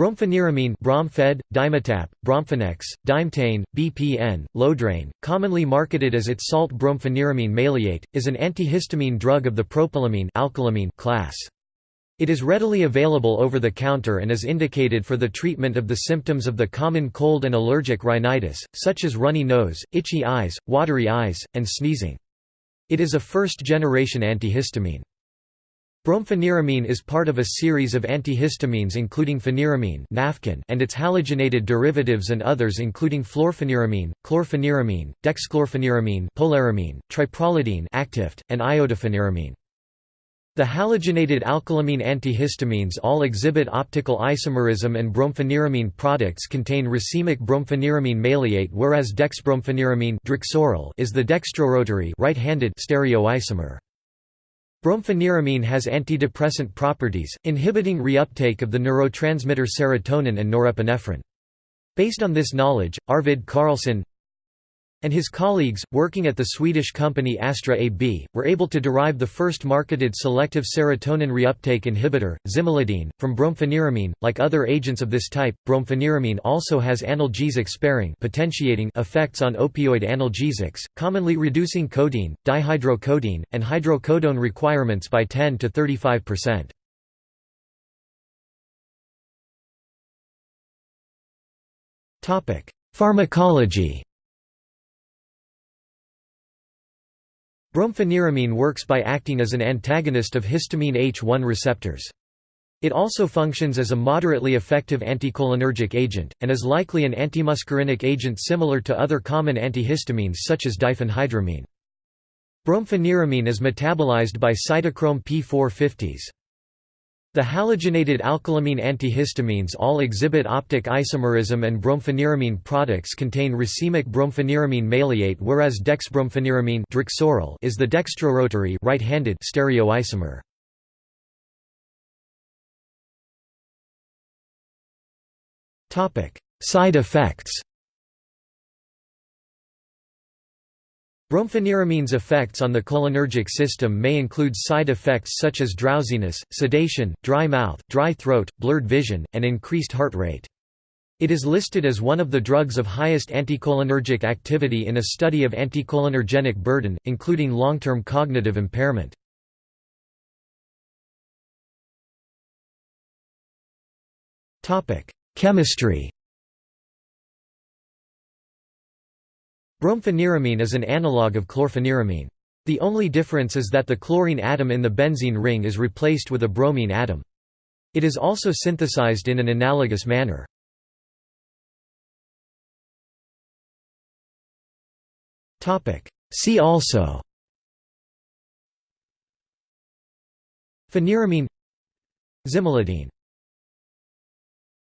Brompheniramine Bromfed, Dimetapp, Bromfenex, Dimetane, BPN, Lodrane, commonly marketed as its salt brompheniramine maleate, is an antihistamine drug of the propylamine alkylamine class. It is readily available over the counter and is indicated for the treatment of the symptoms of the common cold and allergic rhinitis, such as runny nose, itchy eyes, watery eyes, and sneezing. It is a first-generation antihistamine. Brompheniramine is part of a series of antihistamines including pheniramine and its halogenated derivatives and others including fluorpheniramine, chlorpheniramine, dexchlorpheniramine polaramine, triprolidine Actifed, and iodopheniramine. The halogenated alkylamine antihistamines all exhibit optical isomerism and brompheniramine products contain racemic brompheniramine maleate whereas dexbrompheniramine is the dextrorotary right-handed stereoisomer. Brompheniramine has antidepressant properties, inhibiting reuptake of the neurotransmitter serotonin and norepinephrine. Based on this knowledge, Arvid Carlsson and his colleagues, working at the Swedish company Astra AB, were able to derive the first marketed selective serotonin reuptake inhibitor, zimelidine, from brompheniramine. Like other agents of this type, brompheniramine also has analgesic-sparing potentiating effects on opioid analgesics, commonly reducing codeine, dihydrocodeine, and hydrocodone requirements by 10 to 35%. Pharmacology Brompheniramine works by acting as an antagonist of histamine H1 receptors. It also functions as a moderately effective anticholinergic agent, and is likely an antimuscarinic agent similar to other common antihistamines such as diphenhydramine. Brompheniramine is metabolized by cytochrome P450s. The halogenated alkylamine antihistamines all exhibit optic isomerism and brompheniramine products contain racemic brompheniramine maleate whereas dexbrompheniramine is the dextrorotary right-handed stereoisomer. Side effects Brompheniramines effects on the cholinergic system may include side effects such as drowsiness, sedation, dry mouth, dry throat, blurred vision, and increased heart rate. It is listed as one of the drugs of highest anticholinergic activity in a study of anticholinergenic burden, including long-term cognitive impairment. Chemistry Brompheniramine is an analogue of chlorpheniramine. The only difference is that the chlorine atom in the benzene ring is replaced with a bromine atom. It is also synthesized in an analogous manner. See also Pheniramine Zimelidine